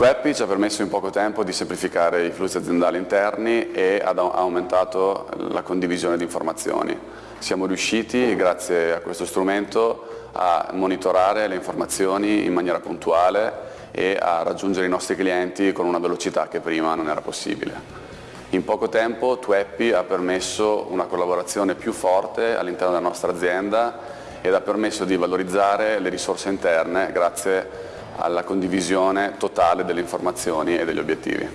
Tweppy ci ha permesso in poco tempo di semplificare i flussi aziendali interni e ha aumentato la condivisione di informazioni. Siamo riusciti, grazie a questo strumento, a monitorare le informazioni in maniera puntuale e a raggiungere i nostri clienti con una velocità che prima non era possibile. In poco tempo Tweppy ha permesso una collaborazione più forte all'interno della nostra azienda ed ha permesso di valorizzare le risorse interne grazie alla condivisione totale delle informazioni e degli obiettivi.